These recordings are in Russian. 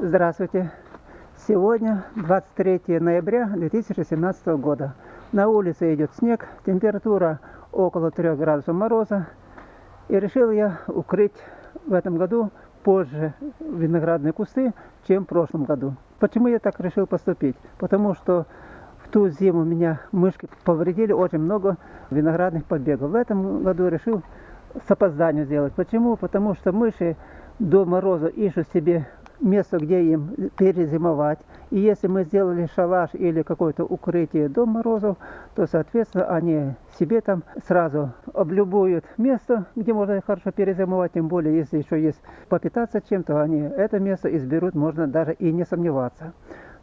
Здравствуйте! Сегодня 23 ноября 2017 года. На улице идет снег, температура около 3 градусов мороза. И решил я укрыть в этом году позже виноградные кусты, чем в прошлом году. Почему я так решил поступить? Потому что в ту зиму меня мышки повредили очень много виноградных побегов. В этом году решил с опозданием сделать. Почему? Потому что мыши до мороза ищут себе место, где им перезимовать. И если мы сделали шалаш или какое-то укрытие до морозов, то, соответственно, они себе там сразу облюбуют место, где можно хорошо перезимовать. Тем более, если еще есть попитаться чем-то, они это место изберут, можно даже и не сомневаться.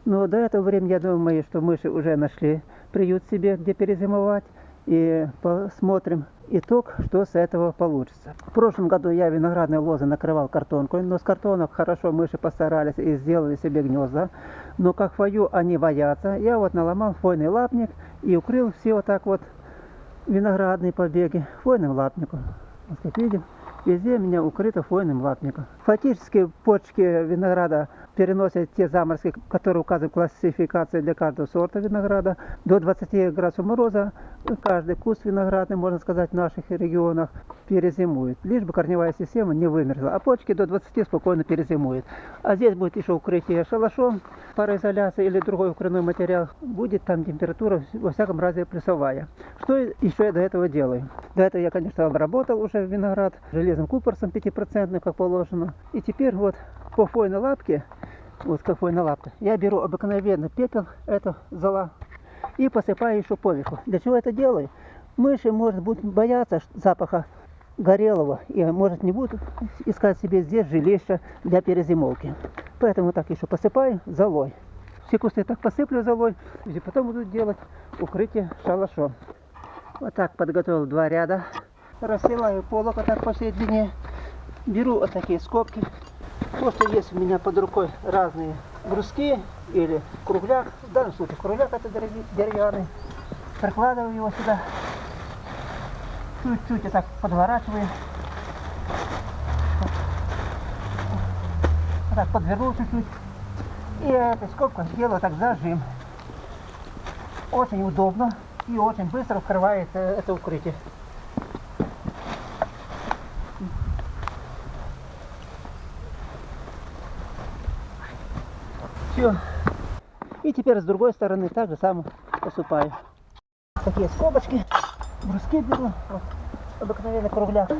Но до этого времени, я думаю, что мыши уже нашли приют себе, где перезимовать. И посмотрим, итог, что с этого получится. В прошлом году я виноградные лозы накрывал картонкой, но с картонок хорошо мыши постарались и сделали себе гнезда. Но как фою они боятся, я вот наломал фойный лапник и укрыл все вот так вот виноградные побеги фойным лапником. Вот как видим, везде у меня укрыто фойным лапником. Фактически почки винограда переносят те заморозки, которые указывают классификации для каждого сорта винограда. До 20 градусов мороза каждый куст виноградный, можно сказать, в наших регионах перезимует. Лишь бы корневая система не вымерзла. А почки до 20 спокойно перезимуют. А здесь будет еще укрытие шалашом, пароизоляция или другой укрывной материал. Будет там температура, во всяком разе, плюсовая. Что еще я до этого делаю? До этого я, конечно, обработал уже виноград железным купорсом 5%, как положено. И теперь вот по фойной лапке вот какой на лапке. Я беру обыкновенный пепел, это зола, и посыпаю еще поверху. Для чего это делаю? Мыши, может быть, боятся запаха горелого и, может, не будут искать себе здесь жилище для перезимовки. Поэтому так еще посыпаю золой. Все кусты так посыплю золой, и потом буду делать укрытие шалашом. Вот так подготовил два ряда. Расстилаю полок вот так по. Беру вот такие скобки Просто есть у меня под рукой разные бруски или кругляк. В данном случае кругляк это деревянный. Прикладываю его сюда. Чуть-чуть я так подворачиваю. Вот так подвернул чуть-чуть. И этой скобкой делаю так зажим. Очень удобно и очень быстро вкрывает это укрытие. Все. И теперь с другой стороны так же самое посыпаю. Такие скобочки, бруски беру, вот, обыкновенный кругляк.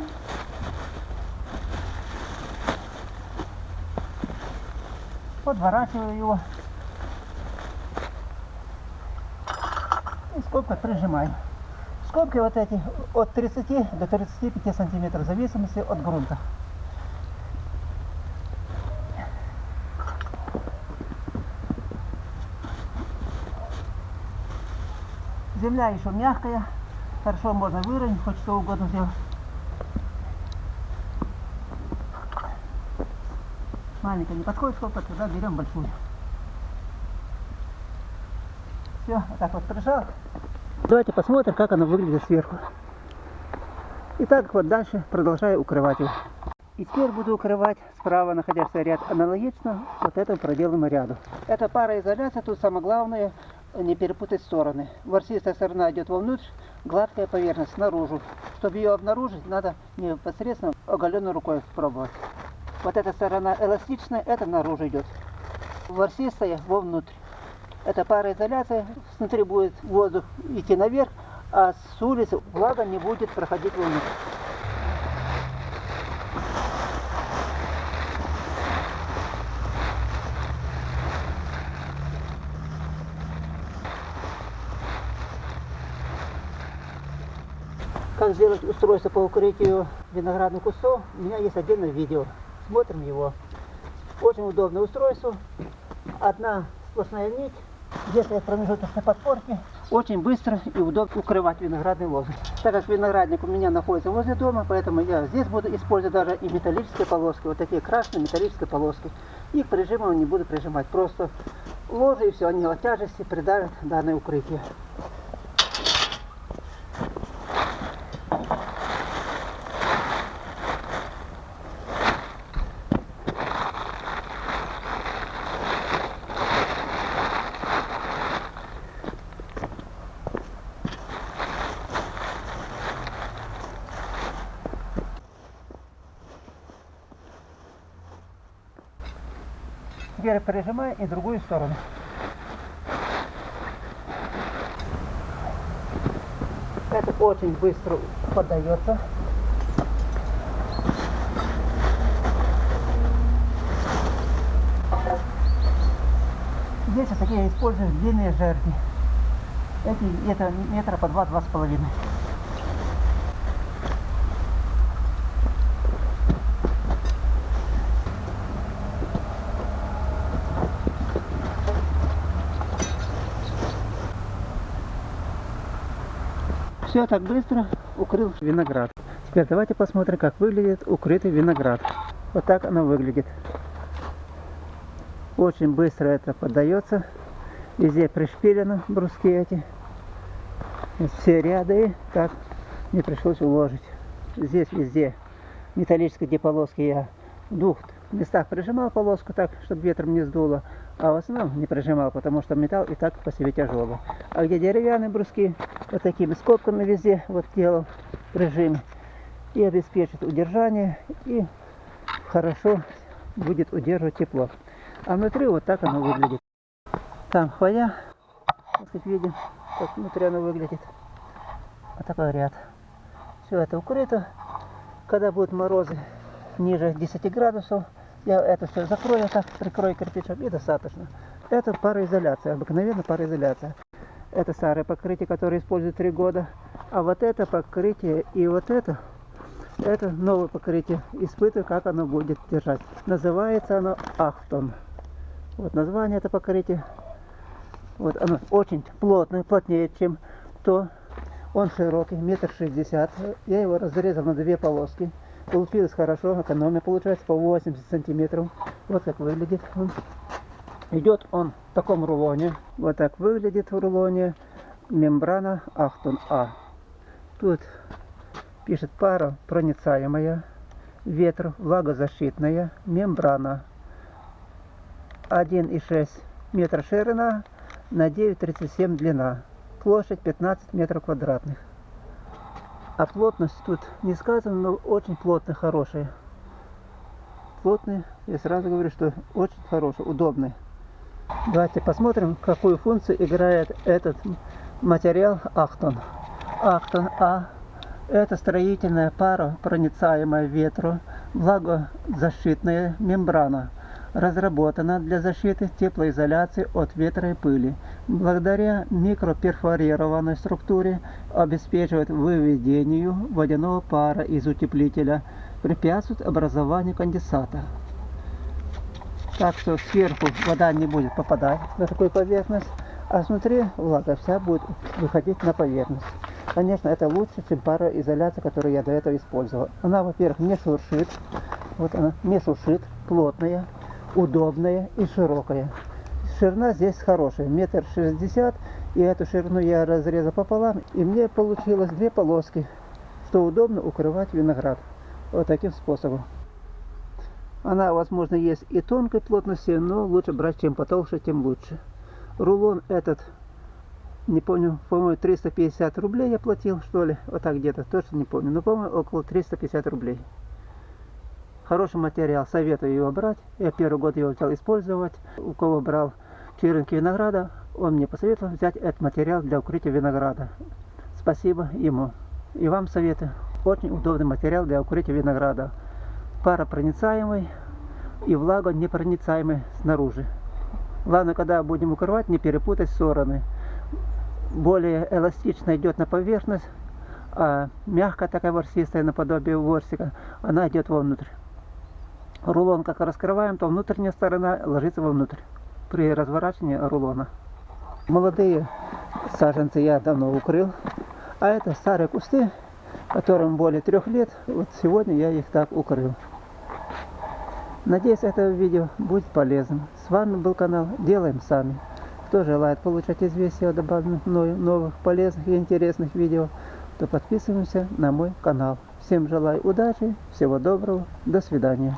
Подворачиваю его. И скобкой прижимаем. Скобки вот эти от 30 до 35 сантиметров в зависимости от грунта. Земля еще мягкая, хорошо можно выровнять, хоть что угодно сделать. Маленькая не подходит сколько, тогда берем большую. Все, вот так вот прижал. Давайте посмотрим, как она выглядит сверху. И так вот дальше продолжаю укрывать его. И теперь буду укрывать справа находящийся ряд аналогично вот этому проделанному ряду. Это пароизоляция, тут самое главное не перепутать стороны. Ворсистая сторона идет вовнутрь, гладкая поверхность наружу. Чтобы ее обнаружить, надо непосредственно оголенной рукой пробовать. Вот эта сторона эластичная, это наружу идет. Ворсистая вовнутрь. Это пароизоляция, внутри будет воздух идти наверх, а с улицы влага не будет проходить вовнутрь. Как сделать устройство по укрытию виноградных кустов, у меня есть отдельное видео. Смотрим его. Очень удобное устройство. Одна сплошная нить, где-то промежуточной подпорки. Очень быстро и удобно укрывать виноградные лозы. Так как виноградник у меня находится возле дома, поэтому я здесь буду использовать даже и металлические полоски. Вот такие красные металлические полоски. Их прижимом не буду прижимать. Просто лозы и все, они от тяжести придавят данное укрытие. Теперь прижимаю и другую сторону. Это очень быстро поддается. Здесь вот такие используют длинные жерди. Эти это метра по два-два с половиной. Все так быстро укрыл виноград. Теперь давайте посмотрим, как выглядит укрытый виноград. Вот так оно выглядит. Очень быстро это поддается. Везде пришпилено бруски эти. Все ряды так мне пришлось уложить. Здесь везде металлические полоски я в двух местах прижимал полоску так, чтобы ветром не сдуло, а в основном не прижимал, потому что металл и так по себе тяжелый. А где деревянные бруски, вот такими скобками везде вот делал прижим и обеспечит удержание и хорошо будет удерживать тепло. А внутри вот так оно выглядит. Там хвоя, как видим, как внутри оно выглядит. Вот такой ряд. Все это укрыто. Когда будут морозы ниже 10 градусов, я это все закрою так, прикрою кирпичом и достаточно. Это пароизоляция, обыкновенно пароизоляция. Это старое покрытие, которое используют 3 года. А вот это покрытие и вот это, это новое покрытие. Испытываю, как оно будет держать. Называется оно Ахтон. Вот название это покрытие. Вот оно очень плотное, плотнее, чем то. Он широкий, метр шестьдесят. Я его разрезал на две полоски. Получилось хорошо, экономия получается по 80 сантиметров. Вот как выглядит он. Идет он в таком рулоне. Вот так выглядит в рулоне мембрана Ахтун А. Тут пишет пара проницаемая, ветр влагозащитная, мембрана 1,6 метра ширина на 9,37 длина. Площадь 15 метров квадратных. А плотность тут не сказано, но очень плотно, хорошая. Плотный, я сразу говорю, что очень хороший, удобный. Давайте посмотрим, какую функцию играет этот материал Ахтон. Ахтон А – это строительная пара, проницаемая ветру, влагозащитная мембрана – разработана для защиты теплоизоляции от ветра и пыли. Благодаря микроперфорированной структуре обеспечивает выведению водяного пара из утеплителя, препятствует образованию конденсата. Так что сверху вода не будет попадать на такую поверхность, а внутри влага вся будет выходить на поверхность. Конечно, это лучше, чем пароизоляция, которую я до этого использовал. Она, во-первых, не шуршит, вот она не шуршит, плотная, удобная и широкая. Ширина здесь хорошая, метр шестьдесят, и эту ширину я разрезал пополам, и мне получилось две полоски, что удобно укрывать виноград. Вот таким способом. Она, возможно, есть и тонкой плотности, но лучше брать чем потолще, тем лучше. Рулон этот, не помню, по-моему, 350 рублей я платил, что ли, вот так где-то, точно не помню, но, по-моему, около 350 рублей. Хороший материал, советую его брать. Я первый год его взял использовать. У кого брал черенки винограда, он мне посоветовал взять этот материал для укрытия винограда. Спасибо ему. И вам советую. Очень удобный материал для укрытия винограда. Паропроницаемый и влагонепроницаемый снаружи. Главное, когда будем укрывать, не перепутать стороны. Более эластично идет на поверхность, а мягкая такая ворсистая наподобие ворсика, она идет вовнутрь рулон как раскрываем, то внутренняя сторона ложится вовнутрь при разворачивании рулона. Молодые саженцы я давно укрыл, а это старые кусты, которым более трех лет. Вот сегодня я их так укрыл. Надеюсь, это видео будет полезным. С вами был канал Делаем Сами. Кто желает получать известия о добавленных мною новых полезных и интересных видео, то подписываемся на мой канал. Всем желаю удачи, всего доброго, до свидания.